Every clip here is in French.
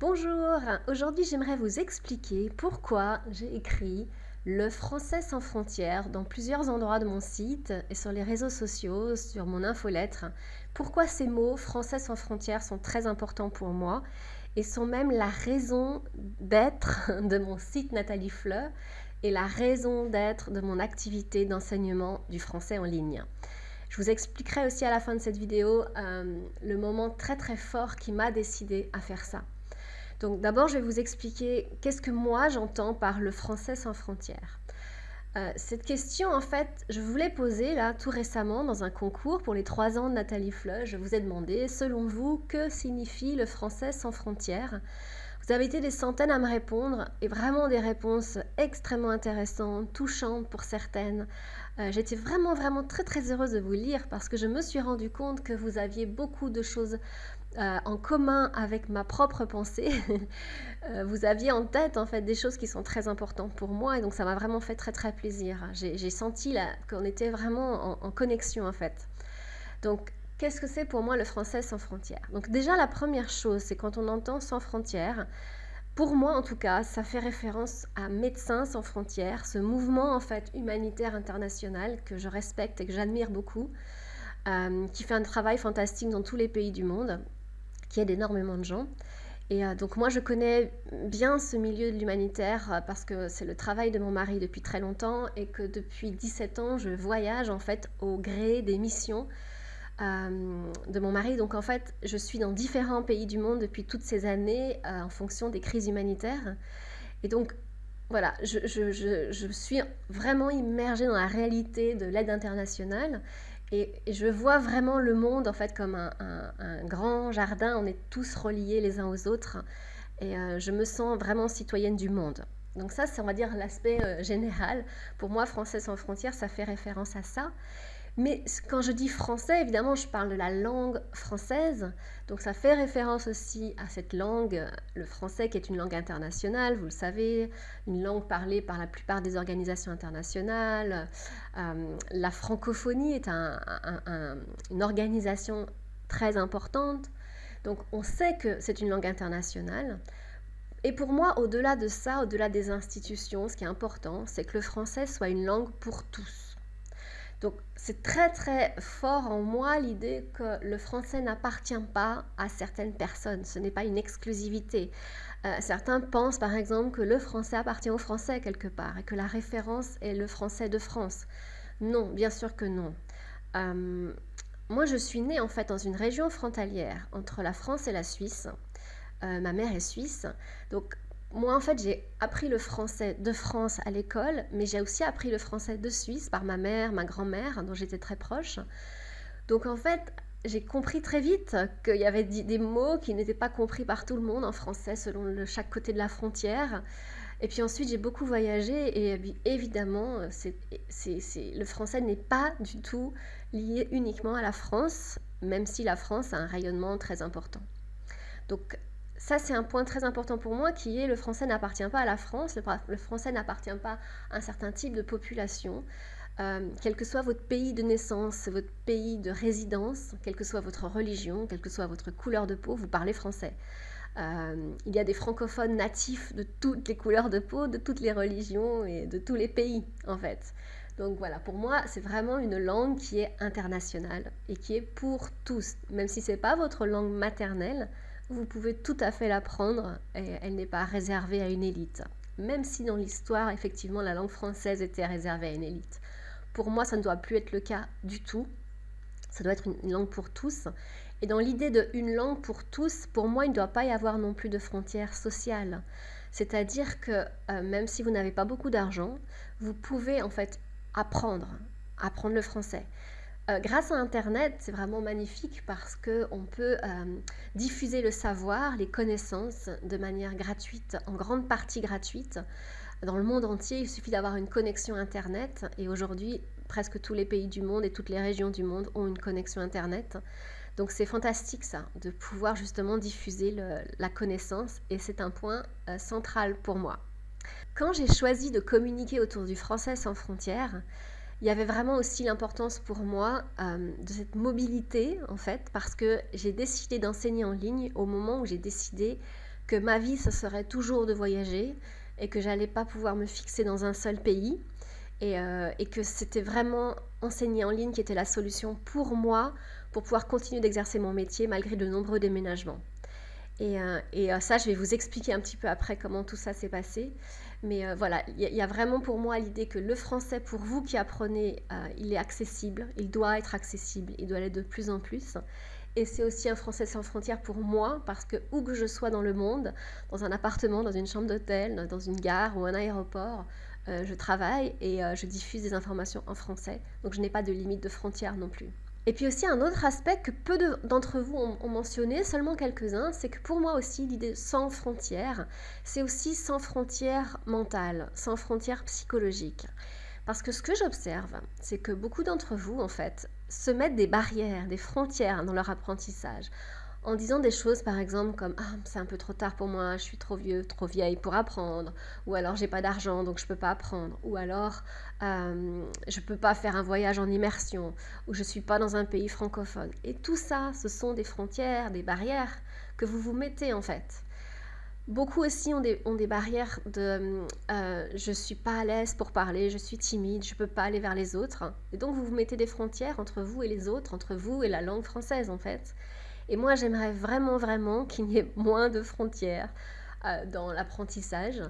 Bonjour, aujourd'hui j'aimerais vous expliquer pourquoi j'ai écrit le français sans frontières dans plusieurs endroits de mon site et sur les réseaux sociaux, sur mon infolettre. Pourquoi ces mots français sans frontières sont très importants pour moi et sont même la raison d'être de mon site Nathalie Fleu et la raison d'être de mon activité d'enseignement du français en ligne. Je vous expliquerai aussi à la fin de cette vidéo euh, le moment très très fort qui m'a décidé à faire ça. Donc d'abord, je vais vous expliquer qu'est-ce que moi j'entends par le français sans frontières. Euh, cette question, en fait, je vous l'ai posée là tout récemment dans un concours pour les trois ans de Nathalie Fleu. Je vous ai demandé, selon vous, que signifie le français sans frontières? Vous avez été des centaines à me répondre et vraiment des réponses extrêmement intéressantes, touchantes pour certaines. Euh, j'étais vraiment, vraiment très, très heureuse de vous lire parce que je me suis rendu compte que vous aviez beaucoup de choses euh, en commun avec ma propre pensée. Euh, vous aviez en tête en fait des choses qui sont très importantes pour moi et donc ça m'a vraiment fait très très plaisir. J'ai senti qu'on était vraiment en, connexion en fait. Donc qu'est-ce que c'est pour moi le français sans frontières? Donc déjà la première chose c'est quand on entend sans frontières, pour moi en tout cas, ça fait référence à Médecins sans frontières, ce mouvement en fait humanitaire international que je respecte et que j'admire beaucoup. Euh, qui fait un travail fantastique dans tous les pays du monde qui aide énormément de gens. Et euh, donc moi, je connais bien ce milieu de l'humanitaire euh, parce que c'est le travail de mon mari depuis très longtemps et que depuis 17 ans, je voyage en fait au gré des missions euh, de mon mari. Donc en fait, je suis dans différents pays du monde depuis toutes ces années en fonction des crises humanitaires. Et donc voilà, je, suis vraiment immergée dans la réalité de l'aide internationale et, je vois vraiment le monde en fait comme un, grand jardin. On est tous reliés les uns aux autres. Et euh, je me sens vraiment citoyenne du monde. Donc ça, c'est on va dire l'aspect euh, général. Pour moi, Français sans frontières, ça fait référence à ça. Mais quand je dis français, évidemment, je parle de la langue française. Donc ça fait référence aussi à cette langue, le français qui est une langue internationale, vous le savez, une langue parlée par la plupart des organisations internationales. Euh, la francophonie est une organisation très importante. Donc on sait que c'est une langue internationale. Et pour moi, au-delà de ça, au-delà des institutions, ce qui est important, c'est que le français soit une langue pour tous donc c'est très très fort en moi l'idée que le français n'appartient pas à certaines personnes, ce n'est pas une exclusivité. Euh, certains pensent par exemple que le français appartient aux Français quelque part et que la référence est le français de France. Non, bien sûr que non. Euh, moi je suis née en fait dans une région frontalière entre la France et la Suisse. Euh, ma mère est suisse, donc moi, en fait, j'ai appris le français de France à l'école, mais j'ai aussi appris le français de Suisse par ma mère, ma grand-mère, dont j'étais très proche. Donc, en fait, j'ai compris très vite qu'il y avait des mots qui n'étaient pas compris par tout le monde en français selon chaque côté de la frontière. Et puis ensuite, j'ai beaucoup voyagé et évidemment, le français n'est pas du tout lié uniquement à la France, même si la France a un rayonnement très important. Donc ça, c'est un point très important pour moi qui est le français n'appartient pas à la France, le, français n'appartient pas à un certain type de population. Euh, quel que soit votre pays de naissance, votre pays de résidence, quelle que soit votre religion, quelle que soit votre couleur de peau, vous parlez français. Euh, il y a des francophones natifs de toutes les couleurs de peau, de toutes les religions et de tous les pays en fait. Donc voilà, pour moi, c'est vraiment une langue qui est internationale et qui est pour tous. Même si ce n'est pas votre langue maternelle, vous pouvez tout à fait l'apprendre et elle n'est pas réservée à une élite. Même si dans l'histoire, effectivement, la langue française était réservée à une élite. Pour moi, ça ne doit plus être le cas du tout. Ça doit être une langue pour tous. Et dans l'idée de une langue pour tous, pour moi, il ne doit pas y avoir non plus de frontières sociales. C'est-à-dire que euh, même si vous n'avez pas beaucoup d'argent, vous pouvez en fait apprendre, apprendre le français. Euh, grâce à Internet, c'est vraiment magnifique parce qu'on peut euh, diffuser le savoir, les connaissances de manière gratuite, en grande partie gratuite. Dans le monde entier, il suffit d'avoir une connexion Internet et aujourd'hui, presque tous les pays du monde et toutes les régions du monde ont une connexion Internet. Donc c'est fantastique ça, de pouvoir justement diffuser la connaissance et c'est un point euh, central pour moi. Quand j'ai choisi de communiquer autour du français sans frontières, il y avait vraiment aussi l'importance pour moi euh, de cette mobilité, en fait, parce que j'ai décidé d'enseigner en ligne au moment où j'ai décidé que ma vie, ce serait toujours de voyager et que j'allais pas pouvoir me fixer dans un seul pays et, euh, et que c'était vraiment enseigner en ligne qui était la solution pour moi pour pouvoir continuer d'exercer mon métier malgré de nombreux déménagements. Et, euh, euh, ça, je vais vous expliquer un petit peu après comment tout ça s'est passé. Mais voilà, il y, a vraiment pour moi l'idée que le français, pour vous qui apprenez, il est accessible, il doit être accessible, il doit l'être de plus en plus. Et c'est aussi un français sans frontières pour moi, parce que où que je sois dans le monde, dans un appartement, dans une chambre d'hôtel, dans une gare ou un aéroport, euh, je travaille et euh, je diffuse des informations en français. Donc je n'ai pas de limite de frontières non plus. Et puis aussi un autre aspect que peu d'entre vous ont, mentionné, seulement quelques-uns, c'est que pour moi aussi l'idée sans frontières, c'est aussi sans frontières mentales, sans frontières psychologiques. Parce que ce que j'observe, c'est que beaucoup d'entre vous, en fait, se mettent des barrières, des frontières dans leur apprentissage en disant des choses par exemple comme ah c'est un peu trop tard pour moi, je suis trop vieux, trop vieille pour apprendre, ou alors j'ai pas d'argent donc je peux pas apprendre, ou alors euh, je peux pas faire un voyage en immersion, ou je suis pas dans un pays francophone. Et tout ça, ce sont des frontières, des barrières que vous vous mettez en fait. Beaucoup aussi ont des, barrières de euh, je suis pas à l'aise pour parler, je suis timide, je peux pas aller vers les autres. Et donc vous vous mettez des frontières entre vous et les autres, entre vous et la langue française en fait. Et moi, j'aimerais vraiment, vraiment qu'il y ait moins de frontières euh, dans l'apprentissage.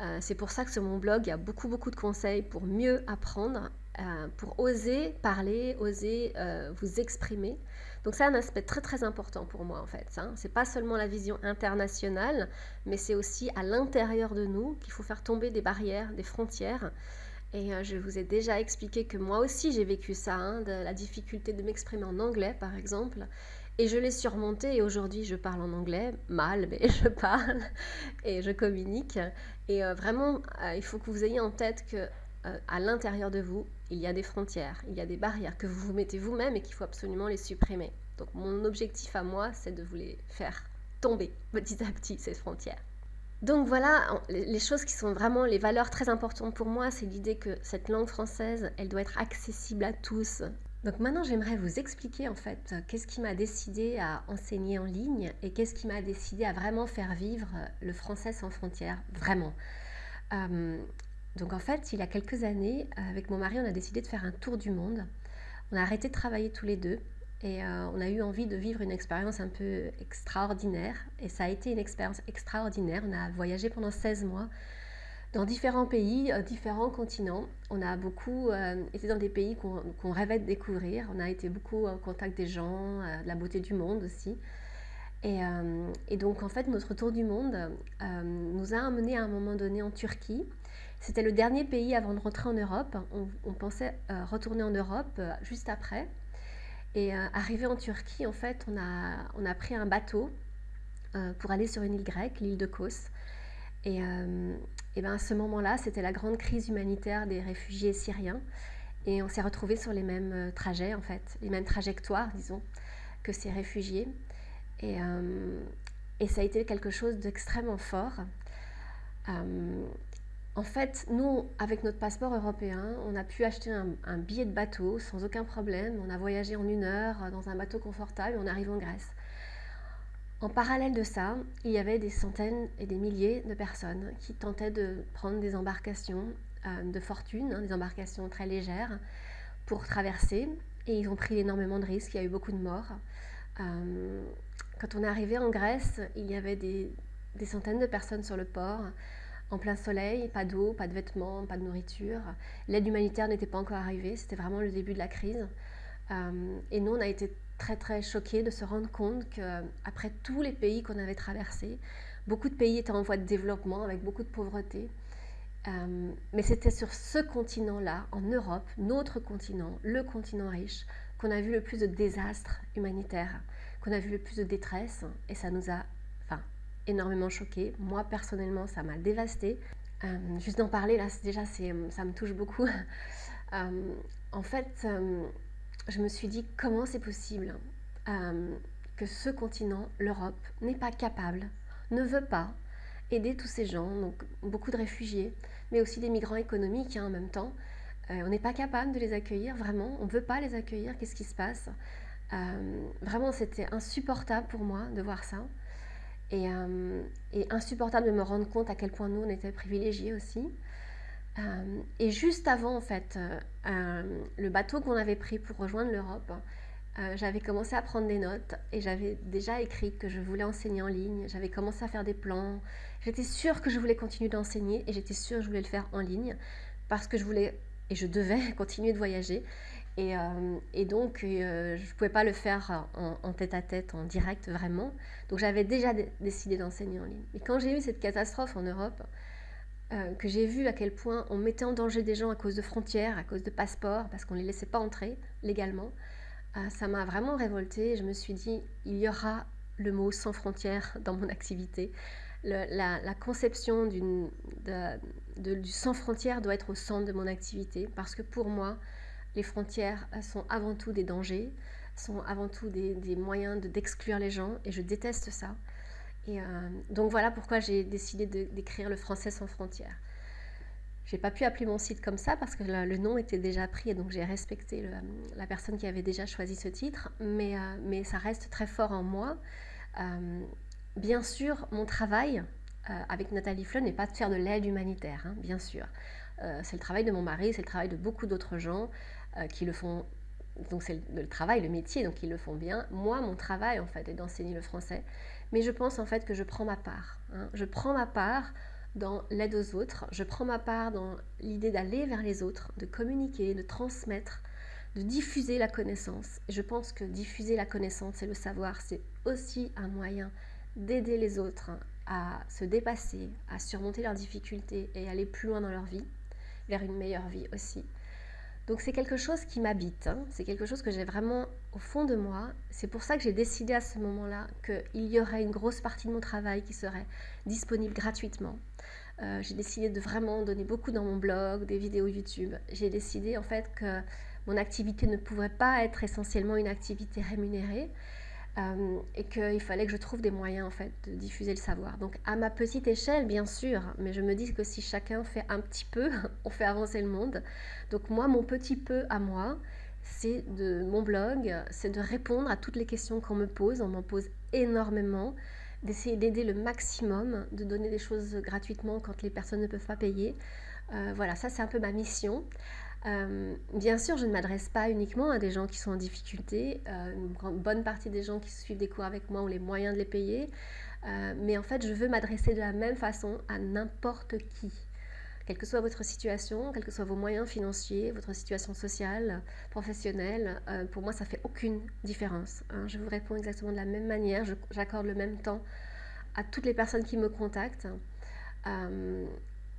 Euh, c'est pour ça que sur mon blog, il y a beaucoup, beaucoup de conseils pour mieux apprendre, euh, pour oser parler, oser vous exprimer. Donc c'est un aspect très très important pour moi en fait. Hein. C'est pas seulement la vision internationale, mais c'est aussi à l'intérieur de nous qu'il faut faire tomber des barrières, des frontières. Et je vous ai déjà expliqué que moi aussi j'ai vécu ça, hein, la difficulté de m'exprimer en anglais par exemple. Et je l'ai surmonté et aujourd'hui je parle en anglais, mal, mais je parle et je communique. Et euh, vraiment, euh, il faut que vous ayez en tête que euh, à l'intérieur de vous, il y a des frontières, il y a des barrières que vous vous mettez vous-même et qu'il faut absolument les supprimer. Donc mon objectif à moi, c'est de vous les faire tomber petit à petit, ces frontières. Donc voilà, les choses qui sont vraiment les valeurs très importantes pour moi, c'est l'idée que cette langue française, elle doit être accessible à tous, donc maintenant, j'aimerais vous expliquer en fait qu'est-ce qui m'a décidé à enseigner en ligne et qu'est-ce qui m'a décidé à vraiment faire vivre le français sans frontières, vraiment. Euh, donc en fait, il y a quelques années, avec mon mari, on a décidé de faire un tour du monde. On a arrêté de travailler tous les deux et euh, on a eu envie de vivre une expérience un peu extraordinaire. Et ça a été une expérience extraordinaire. On a voyagé pendant 16 mois dans différents pays, euh, différents continents. On a beaucoup euh, été dans des pays qu'on rêvait de découvrir. On a été beaucoup en contact des gens, euh, de la beauté du monde aussi. Et, donc en fait, notre tour du monde nous a amené à un moment donné en Turquie. C'était le dernier pays avant de rentrer en Europe. On, on pensait retourner en Europe juste après. Et arrivé en Turquie, en fait, on a, on a pris un bateau pour aller sur une île grecque, l'île de Kos. Et, et bien à ce moment-là, c'était la grande crise humanitaire des réfugiés syriens. Et on s'est retrouvés sur les mêmes euh, trajets, en fait, les mêmes trajectoires, disons, que ces réfugiés. Et, euh, ça a été quelque chose d'extrêmement fort. Euh, en fait, nous, avec notre passeport européen, on a pu acheter un, un, billet de bateau sans aucun problème. On a voyagé en une heure dans un bateau confortable et on arrive en Grèce. En parallèle de ça, il y avait des centaines et des milliers de personnes qui tentaient de prendre des embarcations euh, de fortune, hein, des embarcations très légères, pour traverser. Et ils ont pris énormément de risques, il y a eu beaucoup de morts. Euh, quand on est arrivé en Grèce, il y avait des, centaines de personnes sur le port, en plein soleil, pas d'eau, pas de vêtements, pas de nourriture. L'aide humanitaire n'était pas encore arrivée, c'était vraiment le début de la crise. Euh, et nous, on a été très très choqués de se rendre compte qu'après tous les pays qu'on avait traversés, beaucoup de pays étaient en voie de développement avec beaucoup de pauvreté. Euh, mais c'était sur ce continent-là, en Europe, notre continent, le continent riche, qu'on a vu le plus de désastres humanitaires, qu'on a vu le plus de détresse, et ça nous a enfin, énormément choqués. Moi, personnellement, ça m'a dévasté. Euh, juste d'en parler, là, déjà, ça me touche beaucoup. Euh, en fait, je me suis dit comment c'est possible euh, que ce continent, l'Europe, n'est pas capable, ne veut pas aider tous ces gens, donc beaucoup de réfugiés, mais aussi des migrants économiques hein, en même temps. Euh, on n'est pas capable de les accueillir, vraiment, on ne veut pas les accueillir, qu'est-ce qui se passe? Euh, Vraiment, c'était insupportable pour moi de voir ça. Et, et, insupportable de me rendre compte à quel point nous, on était privilégiés aussi. Et juste avant, en fait, le bateau qu'on avait pris pour rejoindre l'Europe, euh, j'avais commencé à prendre des notes et j'avais déjà écrit que je voulais enseigner en ligne. J'avais commencé à faire des plans. J'étais sûre que je voulais continuer d'enseigner et j'étais sûre que je voulais le faire en ligne parce que je voulais et je devais continuer de voyager. Et, euh, et donc, euh, je ne pouvais pas le faire en, tête à tête, en direct vraiment. Donc, j'avais déjà décidé d'enseigner en ligne. Et quand j'ai eu cette catastrophe en Europe, que j'ai vu à quel point on mettait en danger des gens à cause de frontières, à cause de passeports, parce qu'on ne les laissait pas entrer légalement, ah, ça m'a vraiment révoltée. Je me suis dit, il y aura le mot sans frontières dans mon activité. la, conception du sans frontières doit être au centre de mon activité parce que pour moi, les frontières sont avant tout des dangers, sont avant tout des, moyens d'exclure les gens et je déteste ça. Et euh, donc voilà pourquoi j'ai décidé d'écrire le français sans frontières. J'ai pas pu appeler mon site comme ça parce que le, nom était déjà pris et donc j'ai respecté la personne qui avait déjà choisi ce titre, mais, euh, ça reste très fort en moi. Euh, bien sûr, mon travail avec Nathalie Fleu n'est pas de faire de l'aide humanitaire, hein, bien sûr. c'est le travail de mon mari, c'est le travail de beaucoup d'autres gens qui le font. Donc c'est le, travail, le métier, donc ils le font bien. Moi, mon travail en fait est d'enseigner le français, mais je pense en fait que je prends ma part. Hein. Je prends ma part dans l'aide aux autres, je prends ma part dans l'idée d'aller vers les autres, de communiquer, de transmettre, de diffuser la connaissance. Et je pense que diffuser la connaissance et le savoir, c'est aussi un moyen d'aider les autres à se dépasser, à surmonter leurs difficultés et aller plus loin dans leur vie, vers une meilleure vie aussi. Donc c'est quelque chose qui m'habite, hein. c'est quelque chose que j'ai vraiment au fond de moi. C'est pour ça que j'ai décidé à ce moment-là qu'il y aurait une grosse partie de mon travail qui serait disponible gratuitement. Euh, j'ai décidé de vraiment donner beaucoup dans mon blog, des vidéos YouTube. J'ai décidé en fait que mon activité ne pouvait pas être essentiellement une activité rémunérée, euh, et qu'il fallait que je trouve des moyens en fait de diffuser le savoir. Donc à ma petite échelle bien sûr, mais je me dis que si chacun fait un petit peu, on fait avancer le monde. Donc moi mon petit peu à moi, c'est de mon blog, c'est de répondre à toutes les questions qu'on me pose, on m'en pose énormément, d'essayer d'aider le maximum, de donner des choses gratuitement quand les personnes ne peuvent pas payer. Euh, voilà, ça c'est un peu ma mission. Euh, bien sûr, je ne m'adresse pas uniquement à des gens qui sont en difficulté. Euh, une bonne partie des gens qui suivent des cours avec moi ont les moyens de les payer. Mais en fait, je veux m'adresser de la même façon à n'importe qui. Quelle que soit votre situation, quels que soient vos moyens financiers, votre situation sociale, professionnelle, pour moi, ça fait aucune différence. Hein. Je vous réponds exactement de la même manière. J'accorde le même temps à toutes les personnes qui me contactent.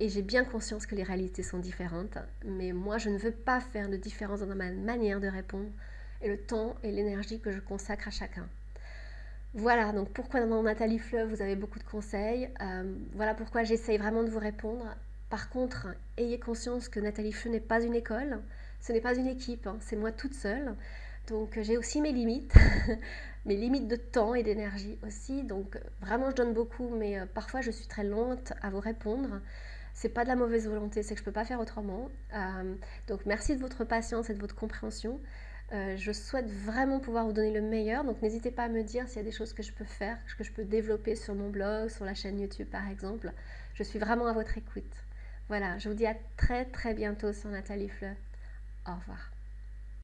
Et j'ai bien conscience que les réalités sont différentes, mais moi je ne veux pas faire de différence dans ma manière de répondre et le temps et l'énergie que je consacre à chacun. Voilà, donc pourquoi dans Nathalie Fleuve vous avez beaucoup de conseils. Euh, voilà pourquoi j'essaye vraiment de vous répondre. Par contre, ayez conscience que Nathalie Fleuve n'est pas une école, ce n'est pas une équipe, hein, c'est moi toute seule. Donc j'ai aussi mes limites, mes limites de temps et d'énergie aussi. Donc vraiment je donne beaucoup, mais euh, parfois je suis très lente à vous répondre c'est pas de la mauvaise volonté, c'est que je peux pas faire autrement. Euh, donc merci de votre patience et de votre compréhension. Euh, je souhaite vraiment pouvoir vous donner le meilleur, donc n'hésitez pas à me dire s'il y a des choses que je peux faire, que je peux développer sur mon blog, sur la chaîne YouTube par exemple. Je suis vraiment à votre écoute. Voilà, je vous dis à très très bientôt sur Nathalie Fleur. Au revoir.